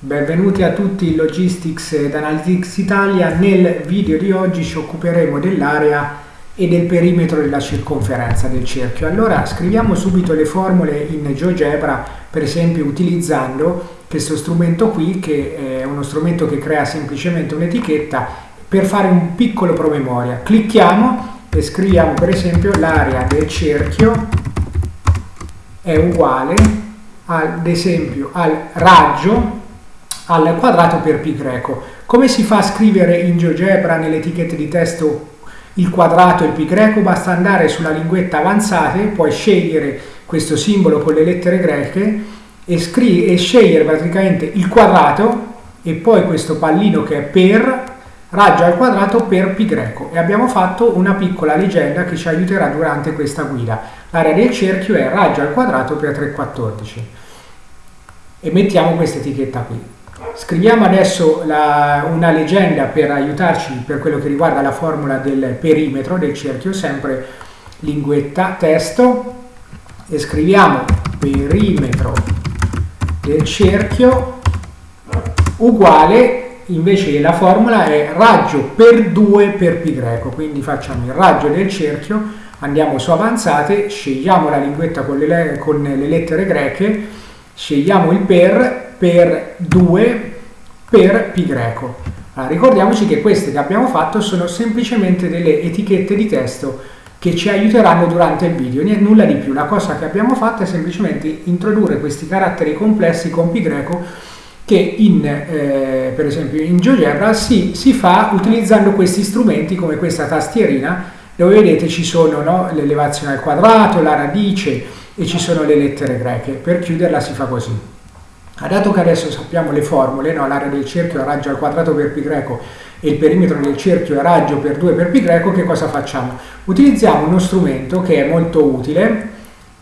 Benvenuti a tutti in Logistics ed Analytics Italia. Nel video di oggi ci occuperemo dell'area e del perimetro della circonferenza del cerchio. Allora scriviamo subito le formule in GeoGebra, per esempio utilizzando questo strumento qui che è uno strumento che crea semplicemente un'etichetta per fare un piccolo promemoria. Clicchiamo e scriviamo per esempio l'area del cerchio è uguale ad esempio al raggio al quadrato per pi greco. Come si fa a scrivere in GeoGebra nelle etichette di testo il quadrato e il pi greco? Basta andare sulla linguetta avanzate, poi scegliere questo simbolo con le lettere greche e, e scegliere praticamente il quadrato e poi questo pallino che è per raggio al quadrato per pi greco e abbiamo fatto una piccola leggenda che ci aiuterà durante questa guida. L'area del cerchio è raggio al quadrato per 3,14 e mettiamo questa etichetta qui. Scriviamo adesso la, una leggenda per aiutarci per quello che riguarda la formula del perimetro del cerchio, sempre linguetta testo e scriviamo perimetro del cerchio uguale invece la formula è raggio per 2 per pi greco, quindi facciamo il raggio del cerchio, andiamo su avanzate, scegliamo la linguetta con le, con le lettere greche, scegliamo il per per 2 per pi greco. Allora, ricordiamoci che queste che abbiamo fatto sono semplicemente delle etichette di testo che ci aiuteranno durante il video, nulla di più. La cosa che abbiamo fatto è semplicemente introdurre questi caratteri complessi con pi greco che in, eh, per esempio in GeoGebra si, si, fa utilizzando questi strumenti come questa tastierina dove vedete ci sono no, l'elevazione al quadrato, la radice e ci sono le lettere greche. Per chiuderla si fa così. Dato che adesso sappiamo le formule, no, l'area del cerchio è raggio al quadrato per pi greco e il perimetro del cerchio è raggio per 2 per pi greco, che cosa facciamo? Utilizziamo uno strumento che è molto utile,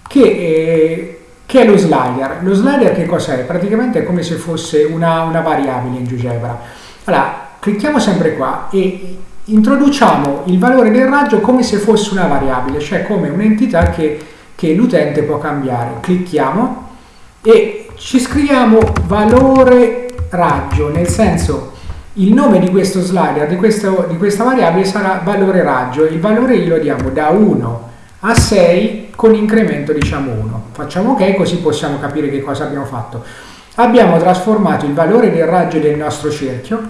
che eh, che è lo slider. Lo slider che cos'è? Praticamente è come se fosse una, una variabile in GeoGebra. Allora, clicchiamo sempre qua e introduciamo il valore del raggio come se fosse una variabile, cioè come un'entità che, che l'utente può cambiare. Clicchiamo e ci scriviamo valore raggio, nel senso il nome di questo slider, di, questo, di questa variabile sarà valore raggio, il valore glielo diamo da 1 a 6 con incremento diciamo 1. Facciamo ok così possiamo capire che cosa abbiamo fatto. Abbiamo trasformato il valore del raggio del nostro cerchio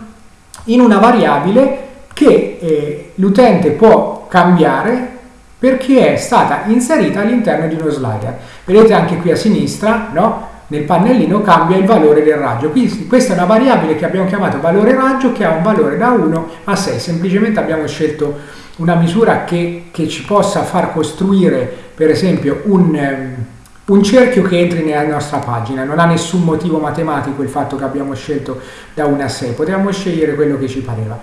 in una variabile che eh, l'utente può cambiare perché è stata inserita all'interno di uno slider. Vedete anche qui a sinistra, no? Nel pannellino cambia il valore del raggio. Quindi questa è una variabile che abbiamo chiamato valore raggio che ha un valore da 1 a 6. Semplicemente abbiamo scelto una misura che, che ci possa far costruire per esempio un, um, un, cerchio che entri nella nostra pagina. Non ha nessun motivo matematico il fatto che abbiamo scelto da 1 a 6. Potevamo scegliere quello che ci pareva.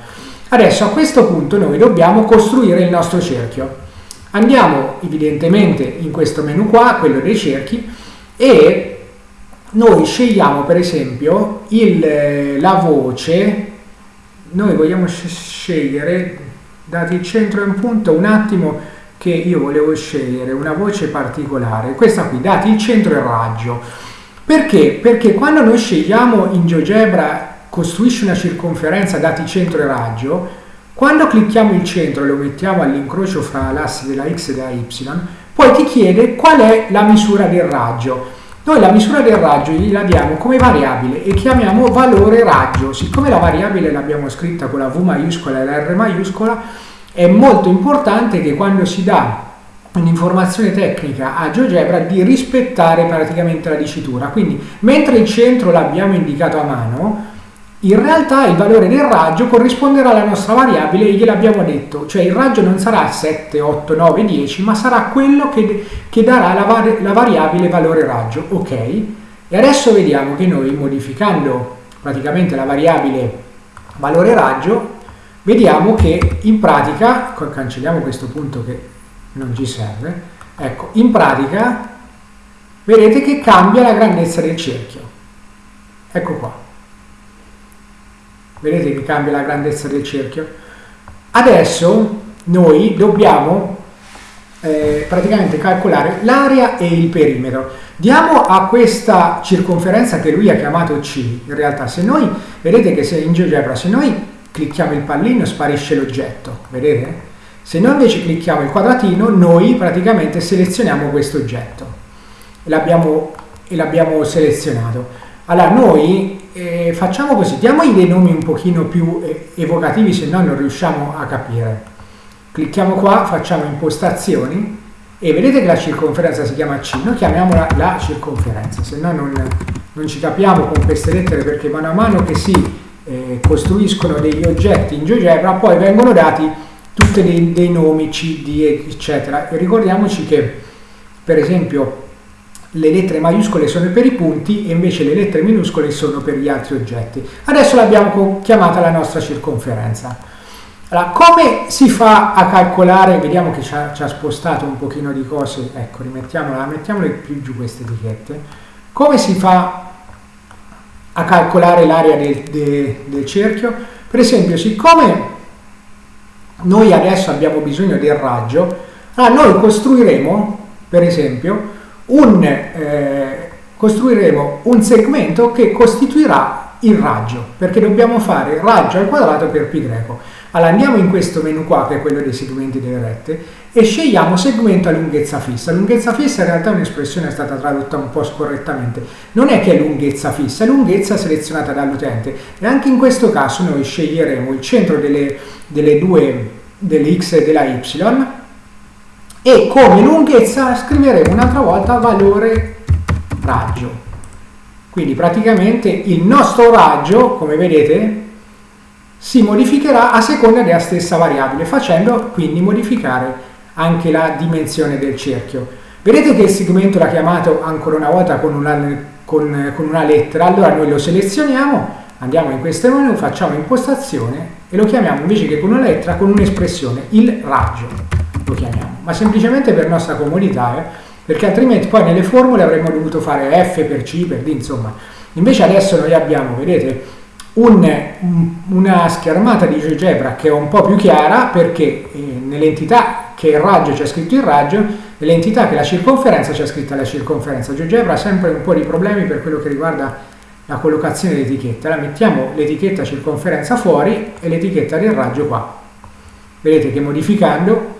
Adesso a questo punto noi dobbiamo costruire il nostro cerchio. Andiamo evidentemente in questo menu qua, quello dei cerchi, e noi scegliamo per esempio il, la voce, noi vogliamo scegliere, dati il centro in punto, un attimo che io volevo scegliere una voce particolare, questa qui, dati il centro e il raggio. Perché? Perché quando noi scegliamo in GeoGebra costruisci una circonferenza dati centro e raggio, quando clicchiamo il centro e lo mettiamo all'incrocio fra l'asse della x e della y, poi ti chiede qual è la misura del raggio. Noi la misura del raggio gliela diamo come variabile e chiamiamo valore raggio. Siccome la variabile l'abbiamo scritta con la V maiuscola e la R maiuscola, è molto importante che quando si dà un'informazione tecnica a GeoGebra di rispettare praticamente la dicitura. Quindi, mentre il centro l'abbiamo indicato a mano, in realtà il valore del raggio corrisponderà alla nostra variabile e gliel'abbiamo detto, cioè il raggio non sarà 7, 8, 9, 10, ma sarà quello che, che darà la, var la, variabile valore raggio, ok? E adesso vediamo che noi modificando praticamente la variabile valore raggio, vediamo che in pratica, cancelliamo questo punto che non ci serve, ecco, in pratica vedete che cambia la grandezza del cerchio. Ecco qua vedete che cambia la grandezza del cerchio adesso noi dobbiamo eh, praticamente calcolare l'area e il perimetro. Diamo a questa circonferenza che lui ha chiamato C, in realtà se noi, vedete che se in GeoGebra, se noi clicchiamo il pallino sparisce l'oggetto, vedete? Se noi invece clicchiamo il quadratino, noi praticamente selezioniamo questo oggetto e l'abbiamo selezionato. Allora noi eh, facciamo così, diamogli dei nomi un pochino più eh, evocativi, se no non riusciamo a capire. Clicchiamo qua, facciamo impostazioni e vedete che la circonferenza si chiama C, noi chiamiamola la circonferenza, se no non, non ci capiamo con queste lettere perché mano a mano che si eh, costruiscono degli oggetti in GeoGebra poi vengono dati tutti dei, dei nomi C, D, eccetera. E ricordiamoci che per esempio le lettere maiuscole sono per i punti e invece le lettere minuscole sono per gli altri oggetti. Adesso l'abbiamo chiamata la nostra circonferenza. Allora, come si fa a calcolare, vediamo che ci ha, ci ha spostato un pochino di cose, ecco, rimettiamola, mettiamole più giù queste etichette. Come si fa a calcolare l'area del, de, del cerchio? Per esempio, siccome noi adesso abbiamo bisogno del raggio, allora noi costruiremo, per esempio, un, eh, costruiremo un segmento che costituirà il raggio, perché dobbiamo fare raggio al quadrato per pi greco. Allora andiamo in questo menu qua, che è quello dei segmenti delle rette, e scegliamo segmento a lunghezza fissa. Lunghezza fissa in realtà è un'espressione stata tradotta un po' scorrettamente. Non è che è lunghezza fissa, è lunghezza selezionata dall'utente. E anche in questo caso noi sceglieremo il centro delle, delle due, delle x e della y, e come lunghezza scriveremo un'altra volta valore raggio. Quindi praticamente il nostro raggio, come vedete, si modificherà a seconda della stessa variabile, facendo quindi modificare anche la dimensione del cerchio. Vedete che il segmento l'ha chiamato ancora una volta con una, con, con una lettera, allora noi lo selezioniamo, andiamo in questo menu, facciamo impostazione e lo chiamiamo invece che con una lettera con un'espressione, il raggio lo chiamiamo, ma semplicemente per nostra comodità, eh? perché altrimenti poi nelle formule avremmo dovuto fare F per C per D, insomma. Invece adesso noi abbiamo, vedete, un, una schermata di GeoGebra che è un po' più chiara perché eh, nell'entità che il raggio c'è scritto il raggio, nell'entità che la circonferenza c'è scritta la circonferenza. GeoGebra ha sempre un po' di problemi per quello che riguarda la collocazione dell'etichetta. Allora mettiamo l'etichetta circonferenza fuori e l'etichetta del raggio qua. Vedete che modificando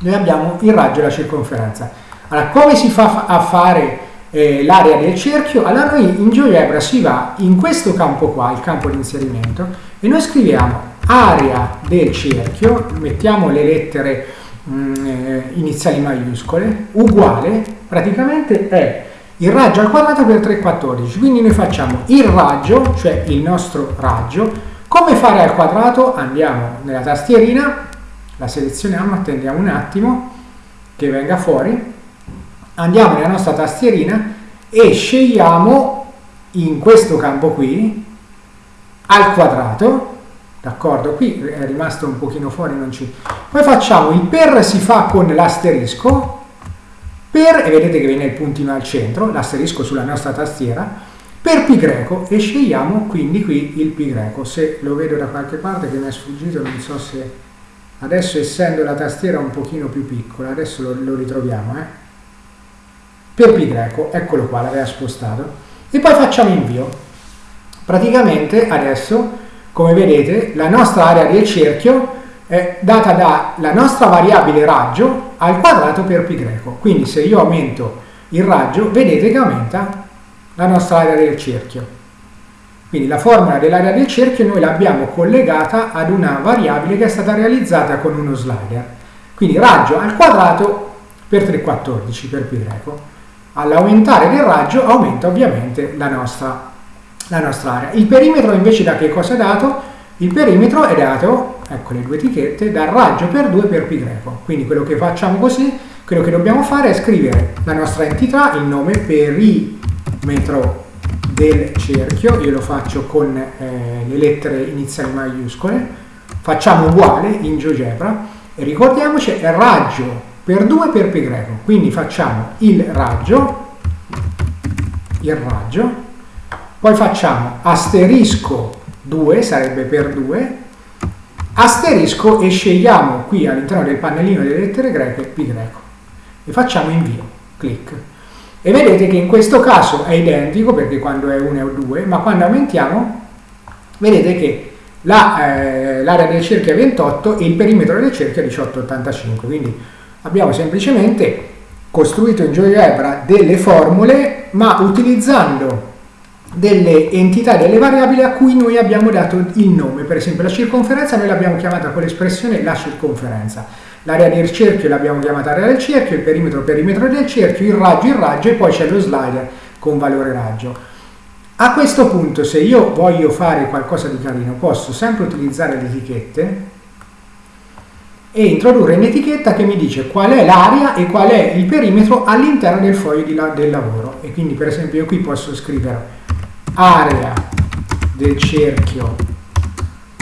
noi abbiamo il raggio e la circonferenza. Allora, come si fa a fare eh, l'area del cerchio? Allora noi in GeoGebra si va in questo campo qua, il campo di inserimento, e noi scriviamo area del cerchio, mettiamo le lettere mh, mm, eh, iniziali maiuscole, uguale, praticamente è il raggio al quadrato per 3,14. Quindi noi facciamo il raggio, cioè il nostro raggio, come fare al quadrato? Andiamo nella tastierina, la selezioniamo, attendiamo un attimo che venga fuori, andiamo nella nostra tastierina e scegliamo in questo campo qui al quadrato, d'accordo? Qui è rimasto un pochino fuori, non ci... Poi facciamo il per si fa con l'asterisco, per, e vedete che viene il puntino al centro, l'asterisco sulla nostra tastiera, per pi greco e scegliamo quindi qui il pi greco. Se lo vedo da qualche parte che mi è sfuggito, non so se adesso essendo la tastiera un pochino più piccola adesso lo, lo ritroviamo eh? per pi greco eccolo qua l'aveva spostato. E poi facciamo invio. Praticamente adesso come vedete la nostra area del cerchio è data dalla nostra variabile raggio al quadrato per pi greco. Quindi se io aumento il raggio vedete che aumenta la nostra area del cerchio quindi la formula dell'area del cerchio noi l'abbiamo collegata ad una variabile che è stata realizzata con uno slider. Quindi raggio al quadrato per 3,14 per pi greco. All'aumentare del raggio aumenta ovviamente la nostra, la nostra area. Il perimetro invece da che cosa è dato? Il perimetro è dato, ecco le due etichette, dal raggio per 2 per pi greco. Quindi quello che facciamo così, quello che dobbiamo fare è scrivere la nostra entità, il nome perimetro del cerchio, io lo faccio con eh, le lettere iniziali maiuscole, facciamo uguale in GeoGebra e ricordiamoci è raggio per 2 per pi greco, quindi facciamo il raggio, il raggio, poi facciamo asterisco 2, sarebbe per 2, asterisco e scegliamo qui all'interno del pannellino delle lettere greche pi greco. e facciamo invio, clic. E vedete che in questo caso è identico perché quando è 1 è 2, ma quando aumentiamo vedete che l'area la, eh, del cerchio è 28 e il perimetro del cerchio è 18,85. Quindi abbiamo semplicemente costruito in GeoGebra delle formule ma utilizzando delle entità, delle variabili a cui noi abbiamo dato il nome. Per esempio la circonferenza noi l'abbiamo chiamata con l'espressione la circonferenza. L'area del cerchio l'abbiamo chiamata area del cerchio, il perimetro perimetro del cerchio, il raggio il raggio e poi c'è lo slider con valore raggio. A questo punto se io voglio fare qualcosa di carino posso sempre utilizzare le etichette e introdurre un'etichetta che mi dice qual è l'area e qual è il perimetro all'interno del foglio la, del lavoro. E quindi per esempio io qui posso scrivere area del cerchio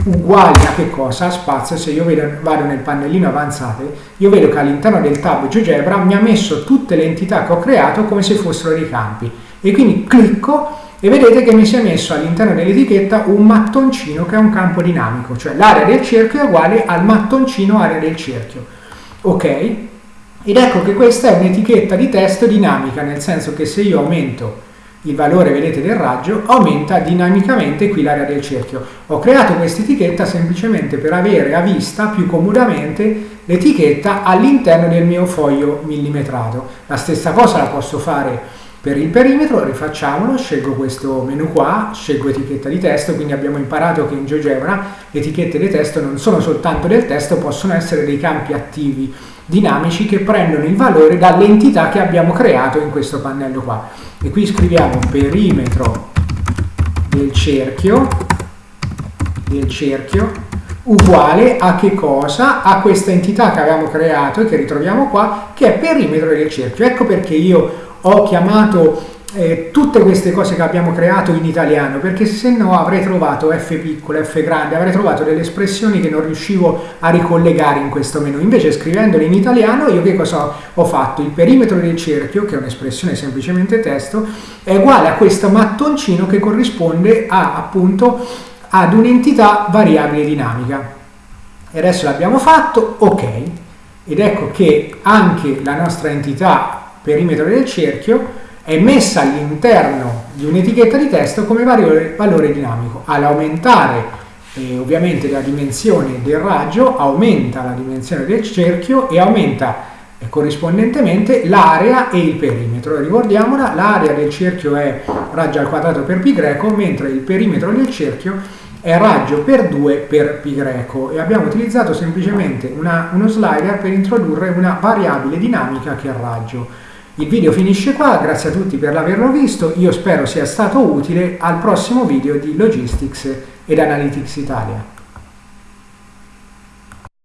uguale a che cosa? A spazio, se io vedo, vado nel pannellino avanzate, io vedo che all'interno del tab GeoGebra mi ha messo tutte le entità che ho creato come se fossero dei campi. E quindi clicco e vedete che mi si è messo all'interno dell'etichetta un mattoncino che è un campo dinamico, cioè l'area del cerchio è uguale al mattoncino area del cerchio. Ok? Ed ecco che questa è un'etichetta di testo dinamica, nel senso che se io aumento il valore, vedete, del raggio, aumenta dinamicamente qui l'area del cerchio. Ho creato questa etichetta semplicemente per avere a vista più comodamente l'etichetta all'interno del mio foglio millimetrato. La stessa cosa la posso fare per il perimetro, rifacciamolo, scelgo questo menu qua, scelgo etichetta di testo, quindi abbiamo imparato che in GeoGebra le etichette di testo non sono soltanto del testo, possono essere dei campi attivi dinamici che prendono il valore dall'entità che abbiamo creato in questo pannello qua. E qui scriviamo perimetro del cerchio, del cerchio uguale a che cosa? A questa entità che avevamo creato e che ritroviamo qua, che è perimetro del cerchio. Ecco perché io ho chiamato eh, tutte queste cose che abbiamo creato in italiano, perché se no avrei trovato F piccolo, F grande, avrei trovato delle espressioni che non riuscivo a ricollegare in questo menu. Invece scrivendole in italiano io che cosa ho fatto? Il perimetro del cerchio, che è un'espressione semplicemente testo, è uguale a questo mattoncino che corrisponde a, appunto ad un'entità variabile dinamica. E adesso l'abbiamo fatto, ok. Ed ecco che anche la nostra entità perimetro del cerchio è messa all'interno di un'etichetta di testo come valore, valore dinamico. All'aumentare eh, ovviamente la dimensione del raggio aumenta la dimensione del cerchio e aumenta eh, corrispondentemente l'area e il perimetro. Ricordiamola, l'area del cerchio è raggio al quadrato per pi greco, mentre il perimetro del cerchio è raggio per 2 per pi greco e abbiamo utilizzato semplicemente una, uno slider per introdurre una variabile dinamica che è il raggio. Il video finisce qua, grazie a tutti per averlo visto, io spero sia stato utile al prossimo video di Logistics ed Analytics Italia.